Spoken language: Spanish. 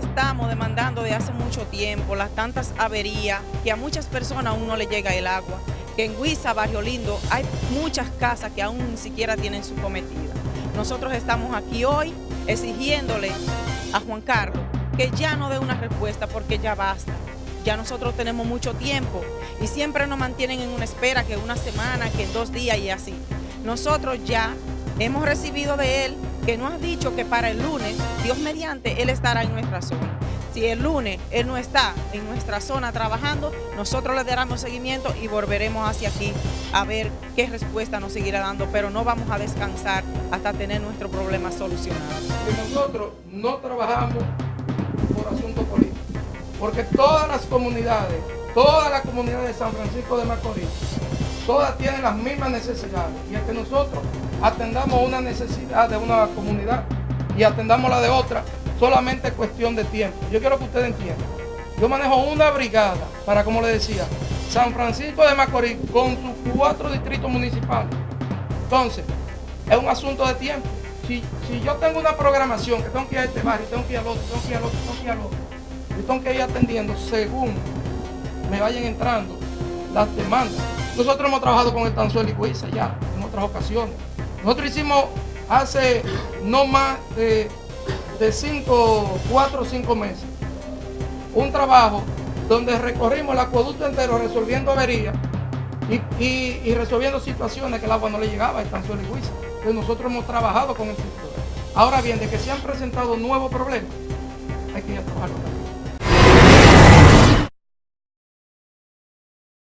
estamos demandando de hace mucho tiempo las tantas averías que a muchas personas aún no le llega el agua. Que en Huiza, Barrio Lindo, hay muchas casas que aún ni siquiera tienen su cometida. Nosotros estamos aquí hoy exigiéndole a Juan Carlos que ya no dé una respuesta porque ya basta. Ya nosotros tenemos mucho tiempo y siempre nos mantienen en una espera que una semana, que dos días y así. Nosotros ya hemos recibido de él que nos ha dicho que para el lunes, Dios mediante, él estará en nuestra zona. Si el lunes él no está en nuestra zona trabajando, nosotros le daremos seguimiento y volveremos hacia aquí a ver qué respuesta nos seguirá dando, pero no vamos a descansar hasta tener nuestro problema solucionado. nosotros no trabajamos por asuntos políticos, porque todas las comunidades, todas las comunidades de San Francisco de Macorís, todas tienen las mismas necesidades y es que nosotros atendamos una necesidad de una comunidad y atendamos la de otra, solamente cuestión de tiempo. Yo quiero que ustedes entiendan. Yo manejo una brigada para, como le decía, San Francisco de Macorís con sus cuatro distritos municipales. Entonces, es un asunto de tiempo. Si, si yo tengo una programación que tengo que ir a este barrio, tengo que ir al otro, tengo que ir al otro, tengo que ir al otro, yo tengo que ir atendiendo según me vayan entrando las demandas. Nosotros hemos trabajado con el Tanzuelo y Cuiza ya en otras ocasiones. Nosotros hicimos hace no más de, cinco, cuatro o cinco meses un trabajo donde recorrimos el acueducto entero resolviendo averías y, resolviendo situaciones que el agua no le llegaba a Tanzuelo y Cuiza. Entonces nosotros hemos trabajado con el sector. Ahora bien, de que se han presentado nuevos problemas, hay que ir a trabajar